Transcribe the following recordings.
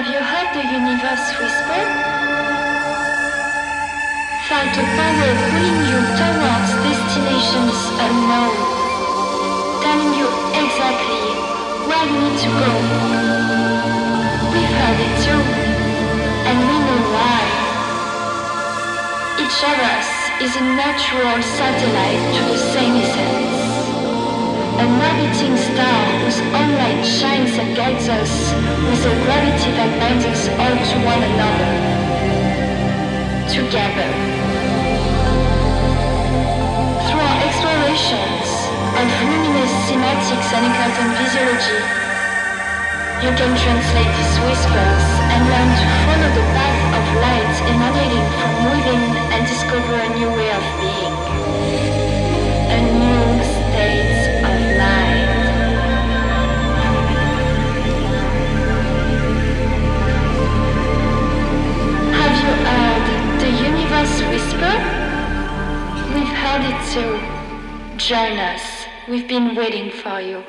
Have you heard the universe whisper? Felt a power pulling you towards destinations unknown, telling you exactly where you need to go. We've heard it too, and we know why. Each of us is a natural satellite to the same essence. An orbiting star whose own light shines and guides us with a gravity that binds us all to one another. Together. Through our explorations of luminous semantics and quantum physiology, you can translate these whispers and learn to follow the path of light emanating from within and discover a new way of being. A new state universe whisper? We've heard it too. Join us. We've been waiting for you.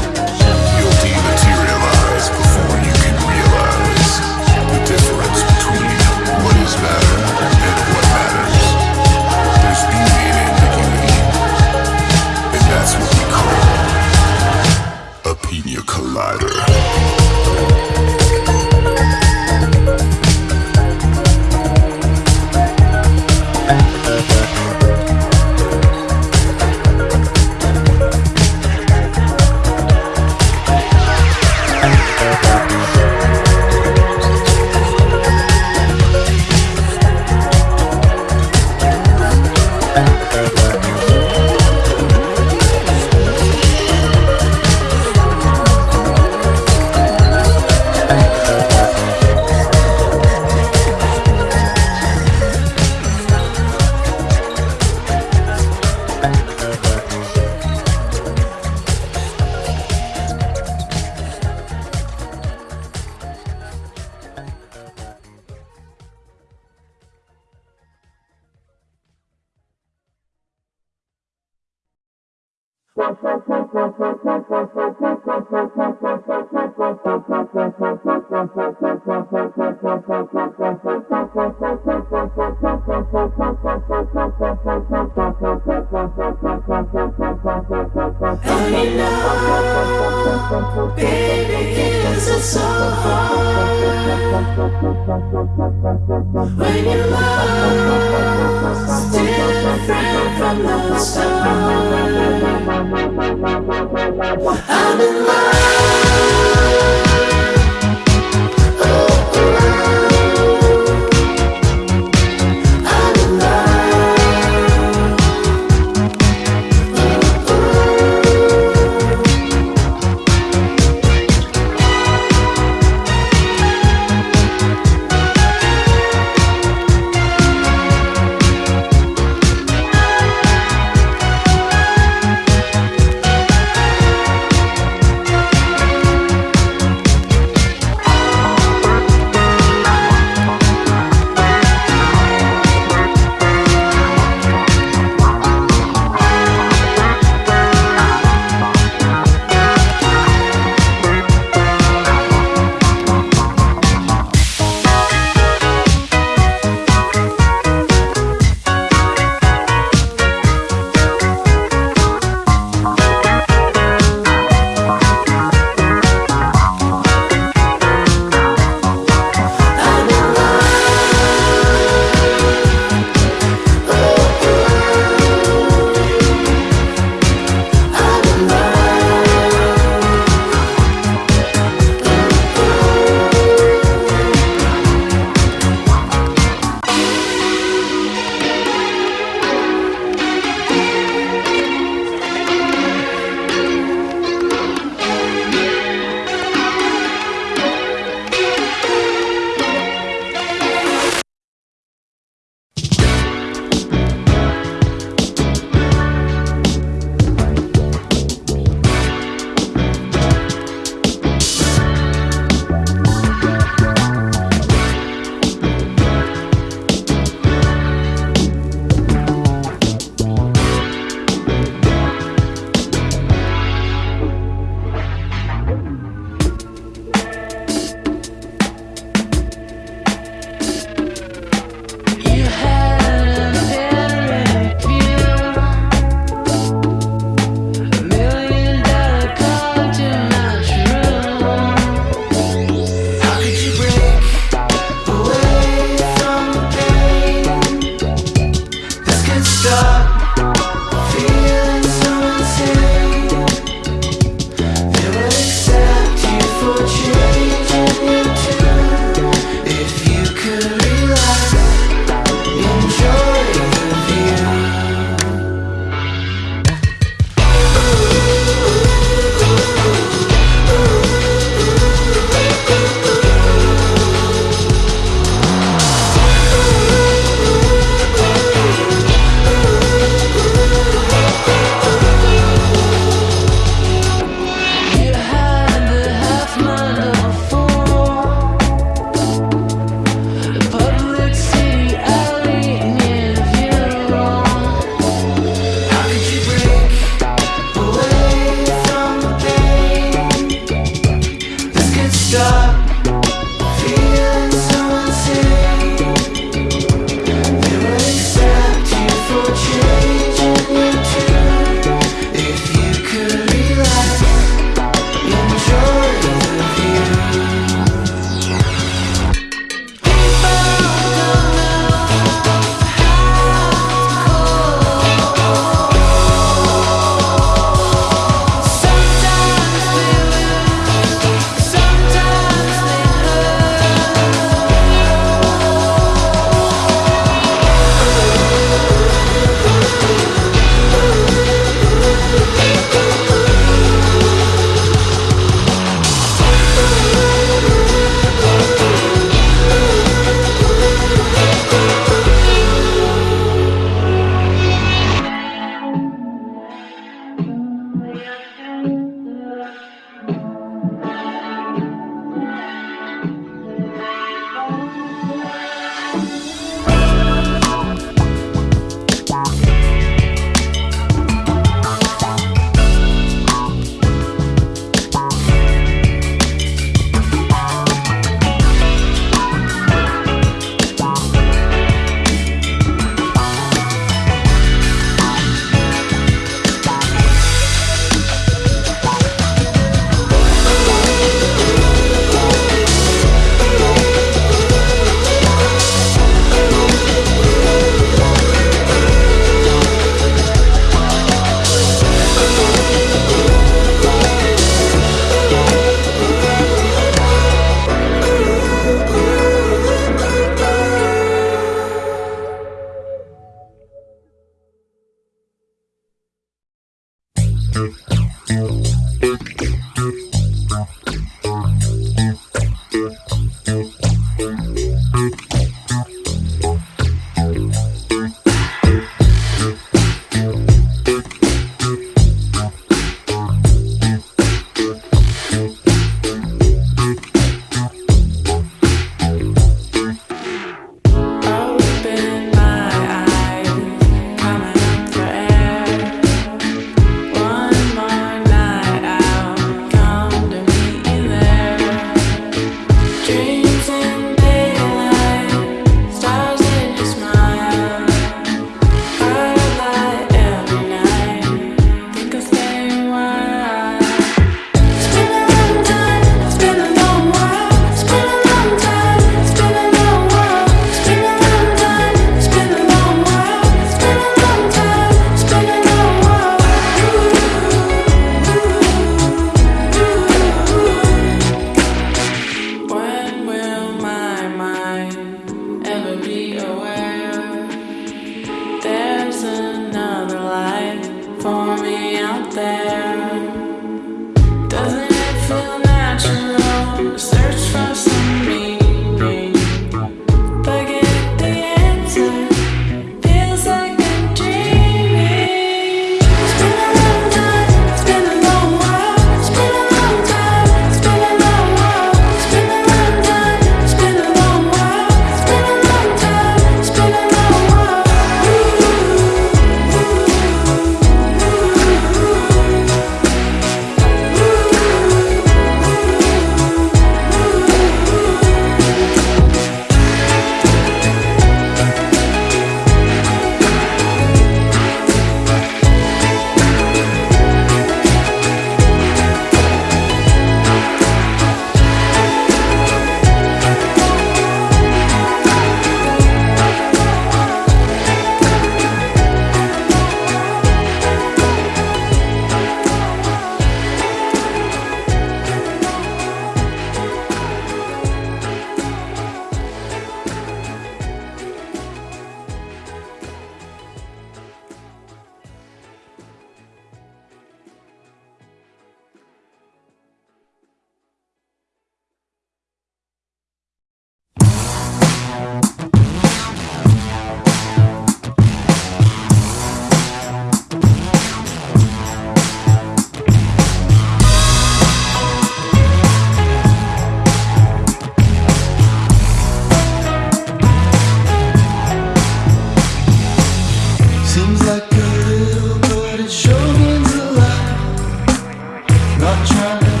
child.